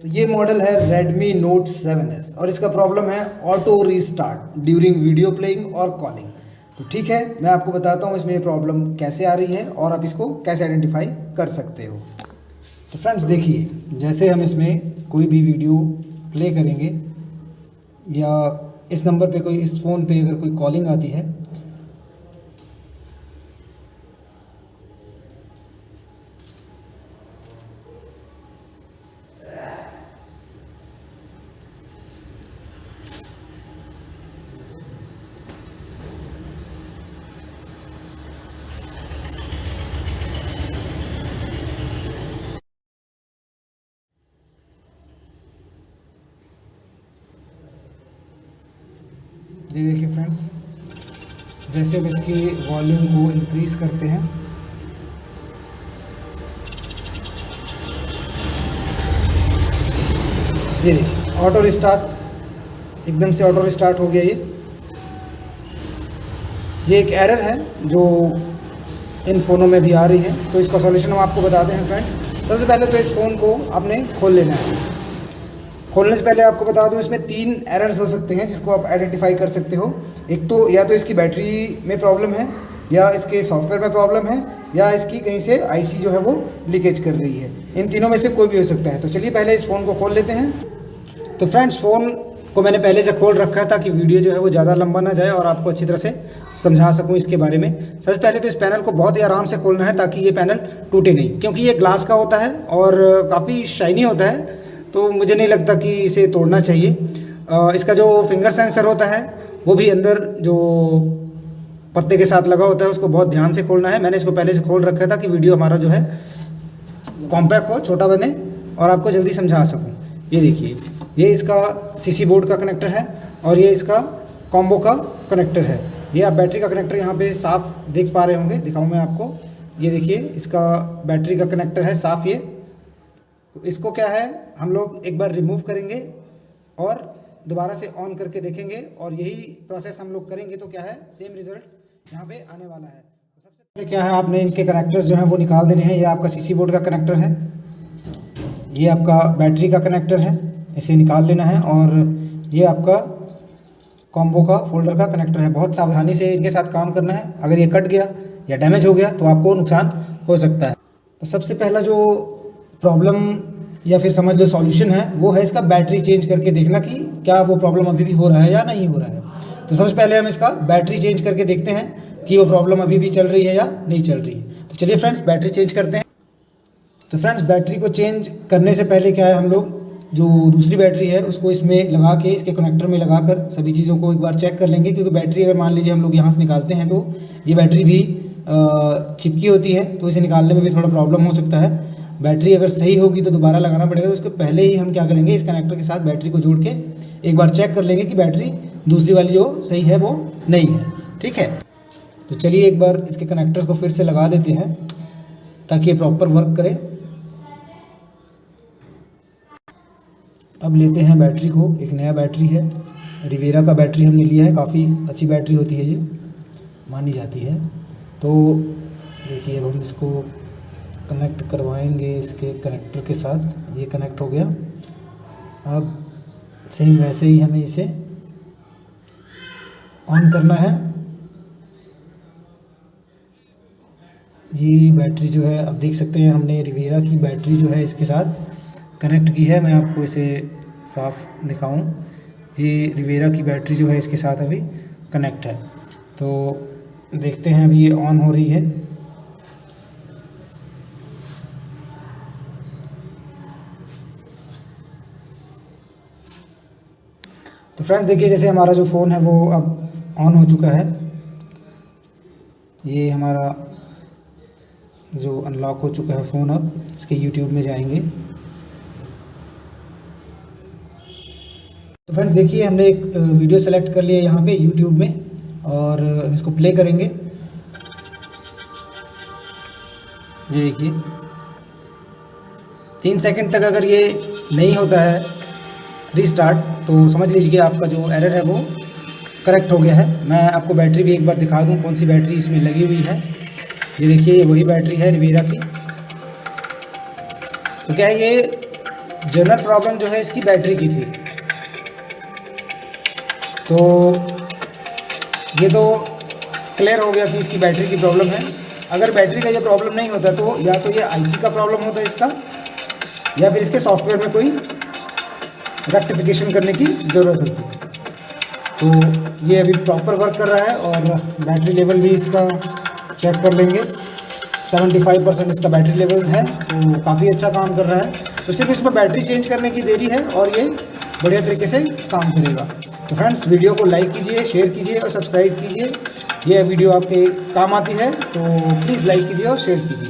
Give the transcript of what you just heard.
तो ये मॉडल है Redmi Note 7s और इसका प्रॉब्लम है auto restart during video playing और कॉलिंग तो ठीक है, मैं आपको बताता हूँ इसमें ये प्रॉब्लम कैसे आ रही है और आप इसको कैसे आइडेंटिफाई कर सकते हो। तो फ्रेंड्स देखिए, जैसे हम इसमें कोई भी वीडियो प्ले करेंगे या इस नंबर पे कोई, इस फ़ोन पे अगर कोई कॉलिंग आती है ये देखिए फ्रेंड्स जैसे हम इसकी वॉल्यूम को इंक्रीज़ करते हैं। ये देखिए ऑटो रिस्टार्ट एकदम से ऑटो रिस्टार्ट हो गया ये। ये एक एरर है जो इन फ़ोनों में भी आ रही है। तो इसका सॉल्यूशन हम आपको बताते हैं फ्रेंड्स सबसे पहले तो इस फ़ोन को आपने खोल लेना है। खोलने से पहले आपको बता दूँ, इसमें तीन एरर्स हो सकते हैं जिसको आप आइडेंटिफाई कर सकते हो। एक तो या तो इसकी बैटरी में प्रॉब्लम है, या इसके सॉफ्टवेयर में प्रॉब्लम है, या इसकी कहीं से आईसी जो है वो लीकेज कर रही है। इन तीनों में से कोई भी हो सकता है। तो चलिए पहले इस फ़ोन को खोल लेते हैं। तो फ्रेंड्स फ़ोन को मैंने पहले से खोल रखा है ताकि वीडियो जो है वो ज़्यादा लंबा ना जाए और आपको अच्छी तरह से समझा सकूँ इसके बारे में। सबसे पहले तो इस पैनल को बहुत ही आराम से खोलना है ताकि ये पैनल टूटे नहीं, क्योंकि ये ग्लास का होता है और काफ़ी शाइनी होता है। तो मुझे नहीं लगता कि इसे तोड़ना चाहिए। इसका जो फिंगर सेंसर होता है, वो भी अंदर जो पत्ते के साथ लगा होता है, उसको बहुत ध्यान से खोलना है। मैंने इसको पहले से खोल रखा था कि वीडियो हमारा जो है कॉम्पैक्ट हो, छोटा बने और आपको जल्दी समझा सकूँ। ये देखिए, ये इसका सीसी बोर्ड का कनेक्टर है और ये इसका कॉम्बो का कनेक्टर है। ये आप बैटरी का कनेक्टर यहाँ पे साफ़ देख पा रहे होंगे, दिखाऊँ मैं आपको। ये देखिए, इसका बैटरी का कनेक्टर है, साफ़ ये। तो इसको क्या है? हम लोग एक बार रिमूव करेंगे और दोबारा से ऑन करके देखेंगे और यही प्रोसेस हम लोग करेंगे तो क्या है? सेम रिज़ल्ट यहाँ पे आने वाला है। तो सबसे पहले क्या है? आपने इनके कनेक्टर्स जो हैं वो निकाल देने हैं। ये आपका सीसी बोर्ड का कनेक्टर है। ये आपका बैटरी का कनेक्टर है। इसे निकाल लेना है और ये आपका कॉम्बो का फोल्डर का कनेक्टर है। बहुत सावधानी से इनके साथ काम करना है। अगर ये कट गया या डैमेज हो गया तो आपको नुकसान हो सकता है। तो सबसे पहला जो प्रॉब्लम या फिर समझ लो सॉल्यूशन है, वो है इसका बैटरी चेंज करके देखना कि क्या वो प्रॉब्लम अभी भी हो रहा है या नहीं हो रहा है। तो सबसे पहले हम इसका बैटरी चेंज करके देखते हैं कि वो प्रॉब्लम अभी भी चल रही है या नहीं चल रही है। तो चलिए फ्रेंड्स बैटरी चेंज करते हैं। तो फ्रेंड्स बैटरी को चेंज करने से पहले क्या है हम लोग, जो दूसरी बैटरी है, उसको इसमें लगा के, इसके कनेक्टर में लगा कर सभी चीज़ों को एक बार चेक कर लेंगे, क्योंकि बैटरी अगर मान लीजिए हम लोग यहाँ से निकालते हैं तो ये बैटरी भी चिपकी होती है तो इसे निकालने में भी थोड़ा प्रॉब्लम हो सकता है। बैटरी अगर सही होगी तो दोबारा लगाना पड़ेगा। तो उसको पहले ही हम क्या करेंगे, इस कनेक्टर के साथ बैटरी को जोड़ के एक बार चेक कर लेंगे कि बैटरी दूसरी वाली जो सही है वो नहीं है। ठीक है? तो चलिए एक बार इसके कनेक्टर्स को फिर से लगा देते हैं, ताकि ये प्रॉपर वर्क करे। अब लेते हैं बैटरी को, एक नया बैटरी है। रिवेरा का बैटरी हमने लिया है, काफ़ी अच्छी बैटरी होती है ये, मानी जाती है। तो देखिए, अब हम इसको कनेक्ट करवाएँगे इसके कनेक्टर के साथ, ये कनेक्ट हो गया। अब सेम वैसे ही हमें इसे ऑन करना है। ये बैटरी जो है अब देख सकते हैं, हमने रिवेरा की बैटरी जो है इसके साथ कनेक्ट की है। मैं आपको इसे साफ़ दिखाऊँ। ये रिवेरा की बैटरी जो है इसके साथ अभी कनेक्ट है। तो देखते हैं, अभी ये ऑन हो रही है। तो फ्रेंड देखिए, जैसे हमारा जो फ़ोन है, वो अब ऑन हो चुका है। ये हमारा जो अनलॉक हो चुका है फ़ोन अब, इसके यूट्यूब में जाएँगे। तो फ्रेंड देखिए, हमने एक वीडियो सेलेक्ट कर लिया यहाँ पे यूट्यूब में, और इसको प्ले करेंगे। ये देखिए। तीन सेकंड तक अगर ये नहीं होता है रीस्टार्ट तो समझ लीजिए आपका जो एरर है वो करेक्ट हो गया है। मैं आपको बैटरी भी एक बार दिखा दूँ, कौन सी बैटरी इसमें लगी हुई है। ये देखिए वही बैटरी है रिवेरा की। तो क्या ये जनरल प्रॉब्लम जो है इसकी बैटरी की थी? तो ये तो क्लियर हो गया कि इसकी बैटरी की प्रॉब्लम है। अगर बैटरी का ये प्रॉब्लम नहीं होता तो या तो ये आईसी का प्रॉब्लम होता इसका, या फिर इसके सॉफ्टवेयर में कोई रेक्टिफिकेशन करने की ज़रूरत होती है। तो ये अभी प्रॉपर वर्क कर रहा है और बैटरी लेवल भी इसका चेक कर लेंगे। 75 परसेंट इसका बैटरी लेवल है तो काफ़ी अच्छा काम कर रहा है। तो सिर्फ़ इसमें बैटरी चेंज करने की देरी है और ये बढ़िया तरीके से काम करेगा। तो फ्रेंड्स वीडियो को लाइक कीजिए शेयर कीजिए और सब्सक्राइब कीजिए। ये वीडियो आपके काम आती है तो प्लीज़ लाइक कीजिए और शेयर कीजिए।